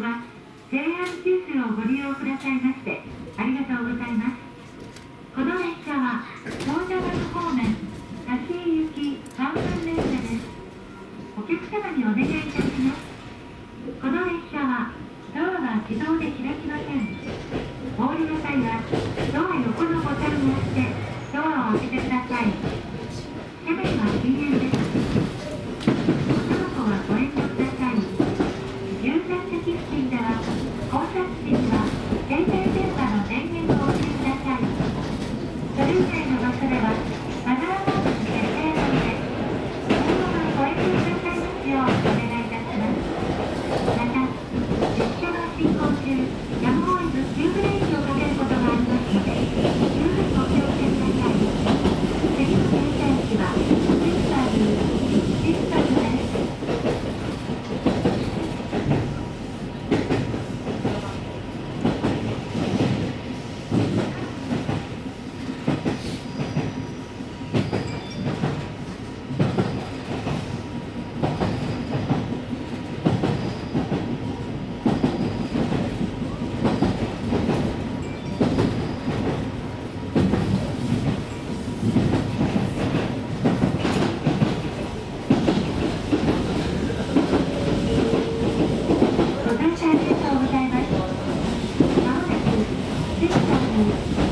は JR 九州をご利用くださいましてありがとうございます。この列車は長者丸方面多市行き3分列車です。お客様にお願いいたします。この列車はドアが自動で開き線席付では降車付近は電の電源をお切りくださいそれ以の場所ではマナーモード設定のみでをくださいお願いいたしますまた列車の進行中やむを得 Thank you.